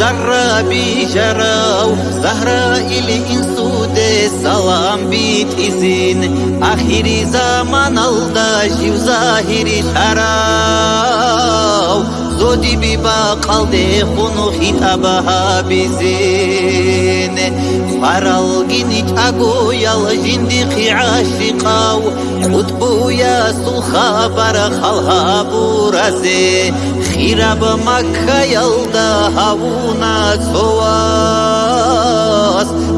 زرابي جراو زهرائيل إنسود سلام بيت إزين آخر زمان الداجي وظاهر شراو زودي بيبا قلدي خونو خطابها بزين فارالغيني تاغو يال جندي عاشقاو قطبو يا سخابر خلها بورازي خيراب مكة ხირაბმა ხაიალდა ჰავუნაცოვას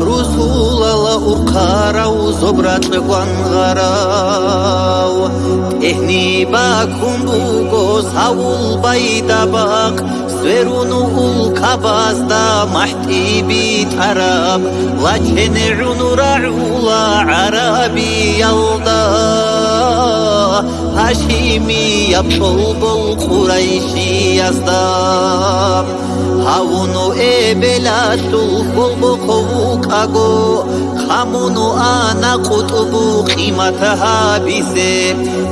რუსულალა უყარავ ზობრატყვან ღარავ ეხნიბა კუმბუგოს ჰაულბაიდაბაყ بوغو ساول بايداباق سويرونو الكاباز دا محتي بيتراب لكن عنو رعولا عربي يلدا هاشيمي يبطل بالقريشي يصدام авуну эбелату холбокову каго хамуну ана қутубу қиматаҳабисе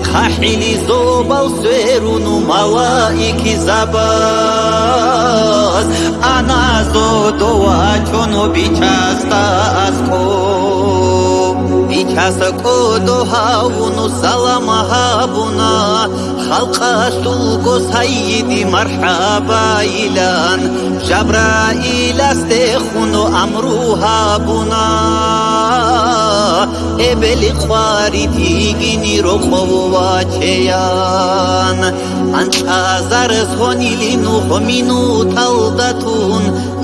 қаҳили зобал суэруну малаики забаз. Ана зодова чону бичаста аз кор. اسكو Bichasa kodo havunu salama habuna Halqa sulgo sayyidi marhaba ilan Jabrail astekhunu amru habuna Ebeli khwari tigini rokhovu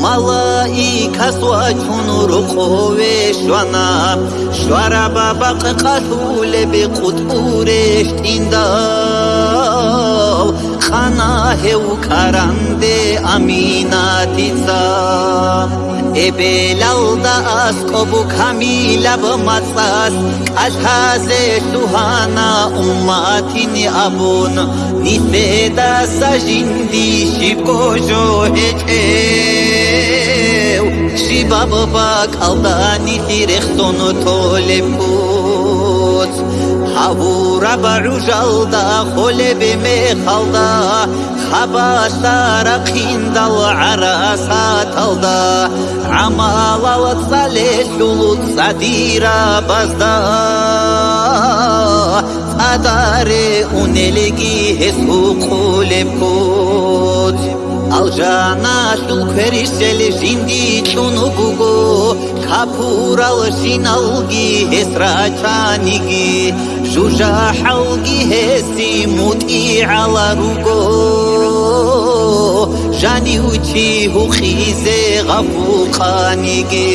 minutaldatun Malaika swachun rokhove shwana Shwara baba qatule bi qutburesh tindal Khana heu karande aminatica ებელალდა ასკობ ქამილაბ მაწას კალჰაზე სუჰანა უმათინი აბონ. ნიფედა საჟინდი შიბოჟო ჭიბა ბაბა კალდანი ხირე ხტონო თოლეფუც ჰავურა ბარუჟალდა ხოლებე მე ხალდა. ხაბასტარა ყინდალ არასა თალდა ამალალად სალე შულუც სადირა ბაზდა. ადარე უნელეგი ეს უყულეფუც ალჟანა შულქერისელი ჟინდი ჩუნუ გუგო ქაფურალ შინალგი ეს რაჩანიგი ჟუჟა ჰალგი ჰესი მუტი ალა რუგო ჟანი უჩი ჰუხიზე ღაფუყანიგი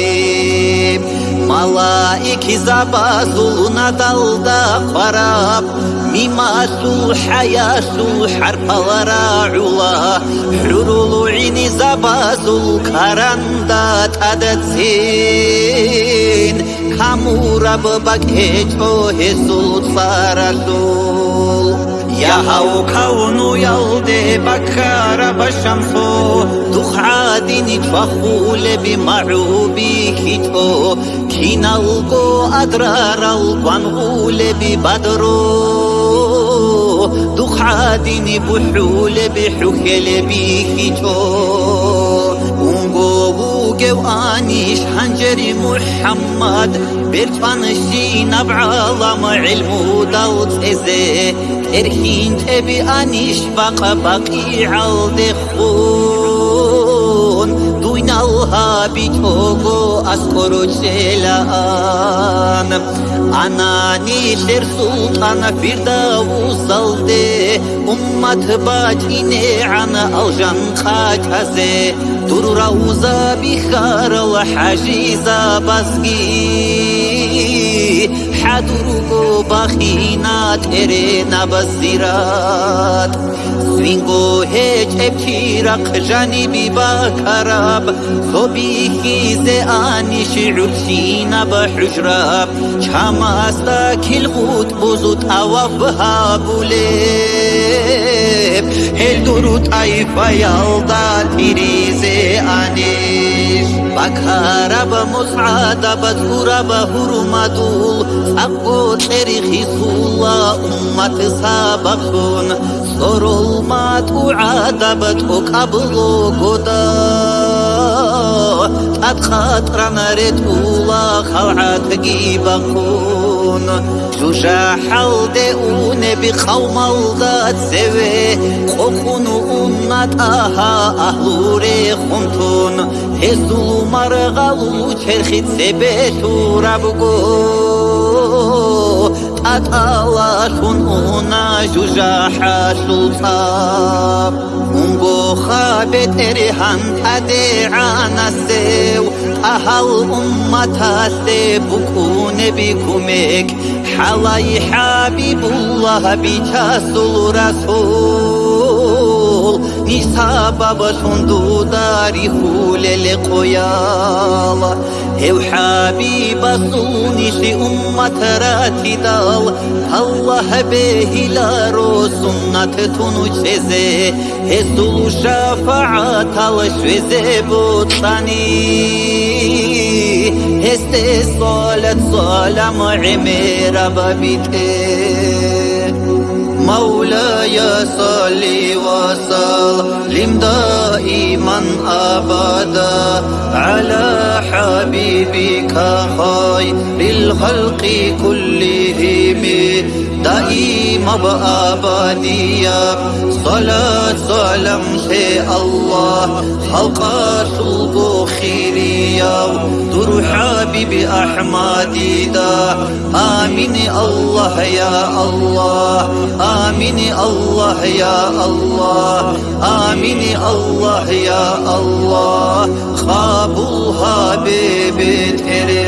მალაიქი ზაბაზულუნა დალდა ყვარაბ მიმასულ ჰაიასულ ჰარფალარა ულა ზაბაზულ ქარანდა ტადაცინ ქამურაბ ბაკეჭო ესულ წარალულ яҳау кавну ялде бакара башамсо духадини чвахулеби маъуби кито киналго адрарал вангулеби бадро ببدرو دخعادين بحول بحكل بيكتو ونقوبو آنيش حنجري محمد برفانشي نبعالم علمو دوت إزي ترهين تبي أنيش بقى بقي عالدخون دوين الله بيتوغو أسكرو جلان Ана нелер сұлтана бір дау салды Уммат ине, ана алжан қатазе Тұр рауза хажиза базгей ჩადურუგო ბახინა ტერენა ბასირატ სვინგო ჰეჭეფირა ყჟანი ბიბაკარაბ სობიხიზე ანიში ურჩინა ბაჰუჯრაბ ჩამასტა ქილღუტ ბუზუ თავაბ ჰაბულებ. ჰელდურუ ტაიფა ალდა ტირიზე ანიშ ბაქარაბა მოსადაბა ზურაბა ჰურმატულ საყო წერიხი სულა უმათესაბახონ სოროლმა ტუადაბა ტოკაბლო გოდა ატხატრანარეთულა خلعتكي بقون جوجا حلدي ونبي قوم الغات سوي قوقون أمت آها أهلوري خمتون هزلو مرغلو چرخي سبي توربقو تطالاتون أنا جوجا حاشل طاب ونبو خابت إرهان تدعان السي أهل أمة سيبكو کمک حلای حبیب الله بی بجاس الرسول بيتاسل رسول نسابب سندو داري خول لقيالا هو حبيب صوني شي أمة راتي دال الله به لا رو سنة تنو چزه هسول شفاعت الشوزه بوطاني هسته صالت صالم عمير ببيته مولاي صلي وسلم. دائما أبدا على حبيبك خير الخلق كلهم. دائما بابديا صلاة سلام شيء الله خلق سلق خيريا در حبيب أحمدي دا آمين الله يا الله آمين الله يا الله آمين الله يا الله. خاب الحبيب تیرے